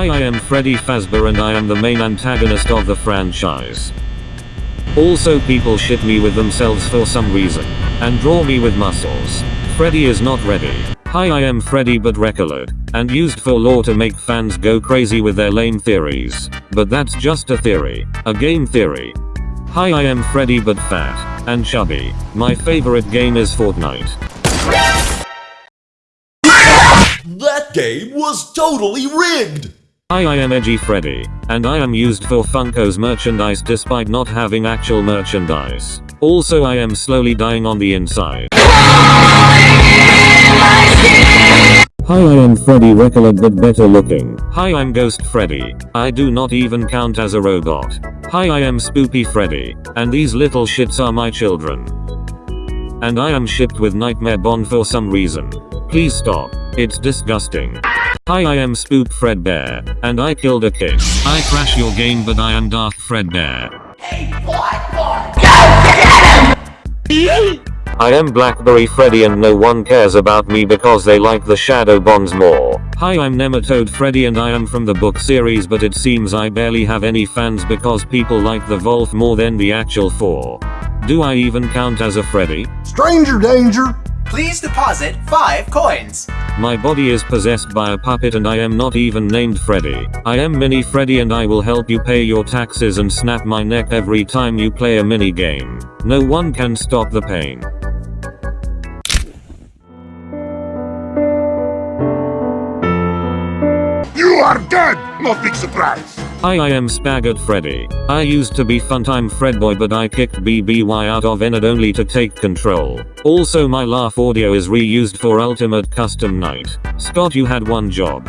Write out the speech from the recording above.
Hi I am Freddy Fazbear and I am the main antagonist of the franchise. Also people shit me with themselves for some reason. And draw me with muscles. Freddy is not ready. Hi I am Freddy but recolored. And used for lore to make fans go crazy with their lame theories. But that's just a theory. A game theory. Hi I am Freddy but fat. And chubby. My favorite game is Fortnite. That game was totally rigged! Hi I am Edgy Freddy, and I am used for Funko's merchandise despite not having actual merchandise. Also I am slowly dying on the inside. Hi I am Freddy Recolored but better looking. Hi I'm Ghost Freddy. I do not even count as a robot. Hi I am Spoopy Freddy, and these little shits are my children. And I am shipped with Nightmare Bonnie for some reason. Please stop. It's disgusting. Hi I am Spook Fredbear, and I killed a kid. I crash your game but I am Darth Fredbear. I am Blackberry Freddy and no one cares about me because they like the Shadow Bonds more. Hi I'm Nematode Freddy and I am from the book series but it seems I barely have any fans because people like the Wolf more than the actual 4. Do I even count as a Freddy? Stranger danger! Please deposit 5 coins. My body is possessed by a puppet and I am not even named Freddy. I am Mini Freddy and I will help you pay your taxes and snap my neck every time you play a mini game. No one can stop the pain. You are dead! No big surprise! Hi I am Spaggart Freddy. I used to be Funtime Freddy but I kicked Baby out of Ennard only to take control. Also my laugh audio is reused for Ultimate Custom Night. Scott you had one job.